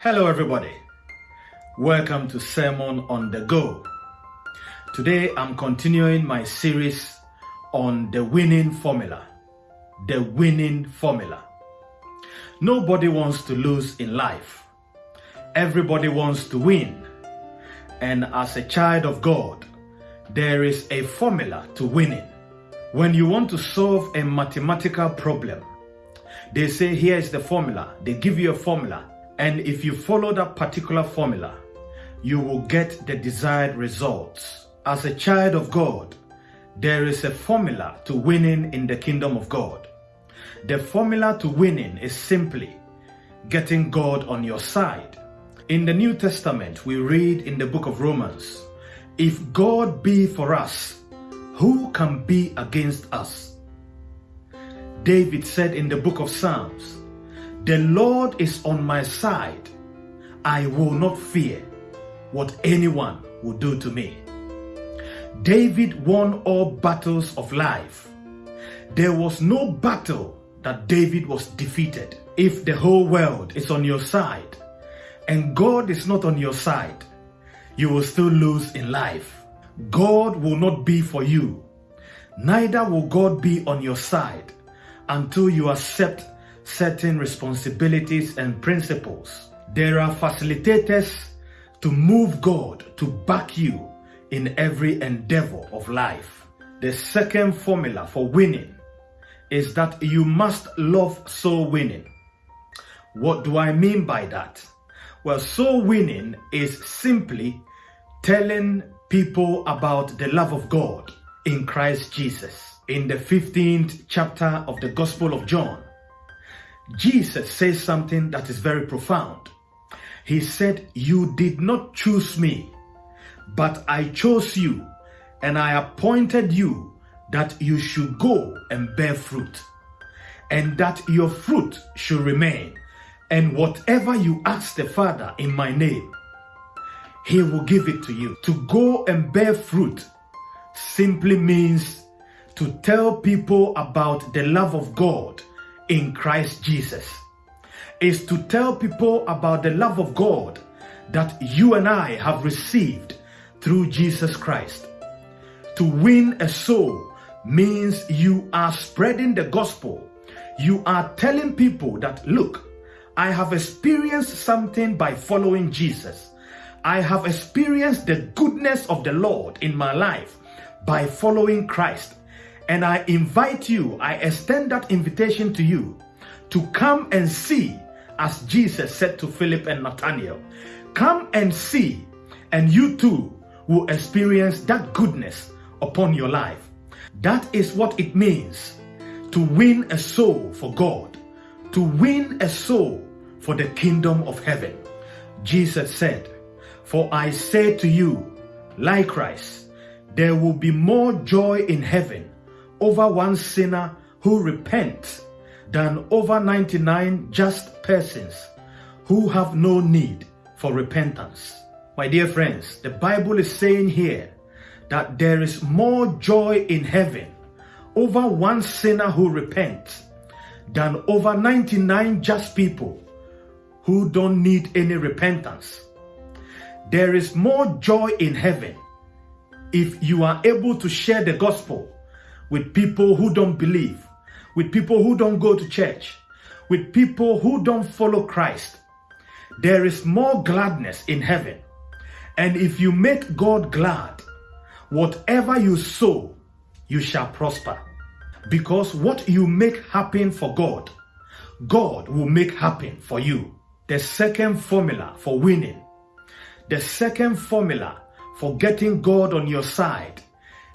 Hello, everybody. Welcome to Sermon on the Go. Today, I'm continuing my series on the winning formula. The winning formula. Nobody wants to lose in life, everybody wants to win. And as a child of God, there is a formula to winning. When you want to solve a mathematical problem, they say here is the formula. They give you a formula. And if you follow that particular formula, you will get the desired results. As a child of God, there is a formula to winning in the kingdom of God. The formula to winning is simply getting God on your side. In the New Testament, we read in the book of Romans, if God be for us, who can be against us? David said in the book of Psalms, The Lord is on my side. I will not fear what anyone will do to me. David won all battles of life. There was no battle that David was defeated. If the whole world is on your side and God is not on your side, you will still lose in life. God will not be for you, neither will God be on your side until you accept certain responsibilities and principles. There are facilitators to move God to back you in every endeavor of life. The second formula for winning is that you must love soul winning. What do I mean by that? Well, soul winning is simply telling people about the love of God in Christ Jesus. In the 15th chapter of the Gospel of John, Jesus says something that is very profound. He said, You did not choose me, but I chose you, and I appointed you that you should go and bear fruit, and that your fruit should remain. And whatever you ask the Father in my name, he will give it to you. To go and bear fruit simply means to tell people about the love of God in Christ Jesus. Is to tell people about the love of God that you and I have received through Jesus Christ. To win a soul means you are spreading the gospel. You are telling people that, look, I have experienced something by following Jesus. I have experienced the goodness of the Lord in my life by following Christ. And I invite you, I extend that invitation to you to come and see, as Jesus said to Philip and Nathaniel, come and see, and you too will experience that goodness upon your life. That is what it means to win a soul for God, to win a soul for the kingdom of heaven. Jesus said, For I say to you, likewise, there will be more joy in heaven over one sinner who repents than over 99 just persons who have no need for repentance. My dear friends, the Bible is saying here that there is more joy in heaven over one sinner who repents than over 99 just people who don't need any repentance. There is more joy in heaven if you are able to share the gospel with people who don't believe, with people who don't go to church, with people who don't follow Christ. There is more gladness in heaven. And if you make God glad, whatever you sow, you shall prosper. Because what you make happen for God, God will make happen for you. The second formula for winning, the second formula for getting God on your side,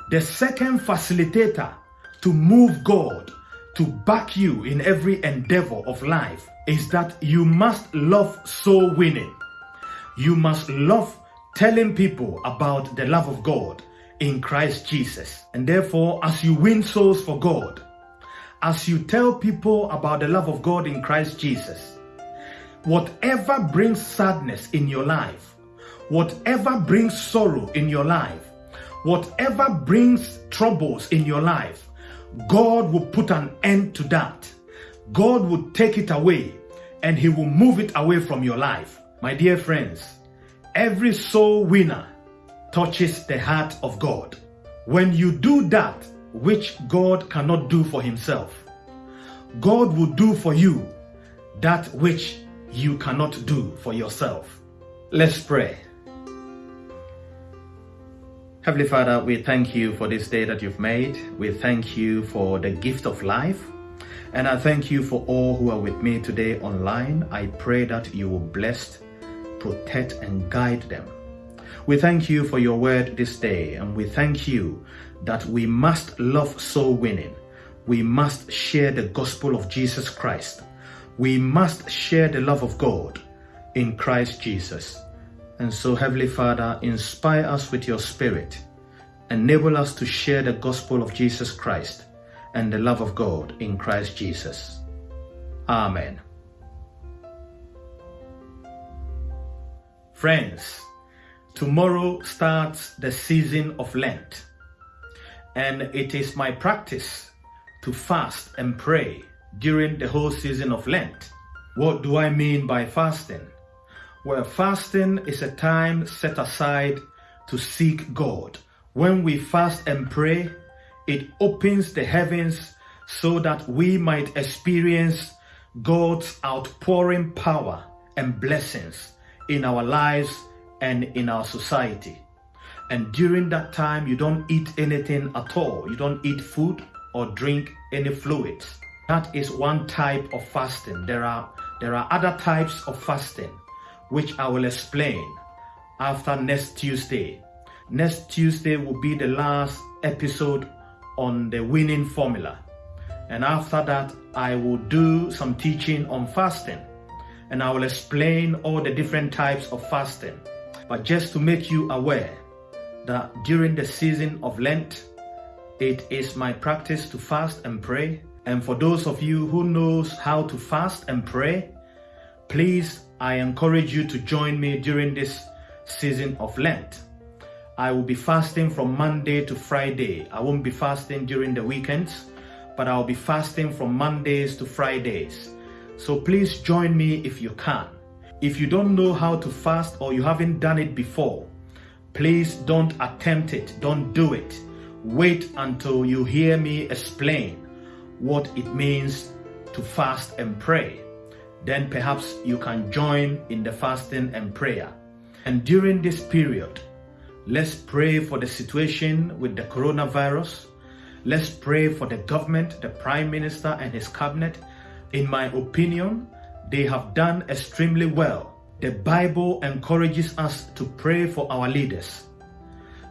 the second facilitator to move God to back you in every endeavor of life is that you must love soul winning. You must love telling people about the love of God in Christ Jesus. And therefore, as you win souls for God, as you tell people about the love of God in Christ Jesus, whatever brings sadness in your life, whatever brings sorrow in your life, whatever brings troubles in your life, God will put an end to that. God will take it away and He will move it away from your life. My dear friends, every soul winner touches the heart of God. When you do that which God cannot do for himself, God will do for you that which you cannot do for yourself. Let's pray. Heavenly Father, we thank you for this day that you've made. We thank you for the gift of life. And I thank you for all who are with me today online. I pray that you will bless, protect, and guide them. We thank you for your word this day, and we thank you that we must love soul winning. We must share the gospel of Jesus Christ. We must share the love of God in Christ Jesus. And so, Heavenly Father, inspire us with your Spirit. Enable us to share the gospel of Jesus Christ and the love of God in Christ Jesus. Amen. Friends, tomorrow starts the season of Lent, and it is my practice to fast and pray during the whole season of Lent. What do I mean by fasting? Well, fasting is a time set aside to seek God. When we fast and pray, it opens the heavens so that we might experience God's outpouring power and blessings in our lives and in our society. And during that time, you don't eat anything at all. You don't eat food or drink any fluids. That is one type of fasting. There are, there are other types of fasting, which I will explain after next Tuesday. Next Tuesday will be the last episode on the winning formula. And after that, I will do some teaching on fasting and I will explain all the different types of fasting. But just to make you aware that during the season of Lent, it is my practice to fast and pray. And for those of you who knows how to fast and pray, please, I encourage you to join me during this season of Lent. I will be fasting from Monday to Friday. I won't be fasting during the weekends, but I'll be fasting from Mondays to Fridays. So please join me if you can. If you don't know how to fast or you haven't done it before, please don't attempt it. Don't do it. Wait until you hear me explain what it means to fast and pray. Then perhaps you can join in the fasting and prayer. And during this period, Let's pray for the situation with the coronavirus. Let's pray for the government, the prime minister and his cabinet. In my opinion, they have done extremely well. The Bible encourages us to pray for our leaders.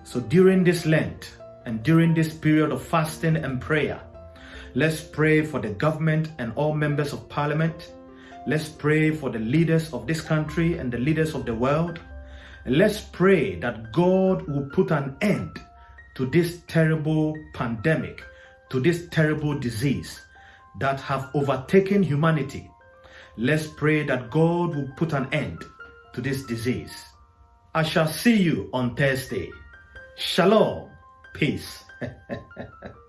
So during this Lent and during this period of fasting and prayer, let's pray for the government and all members of parliament. Let's pray for the leaders of this country and the leaders of the world. Let's pray that God will put an end to this terrible pandemic, to this terrible disease that have overtaken humanity. Let's pray that God will put an end to this disease. I shall see you on Thursday. Shalom. Peace.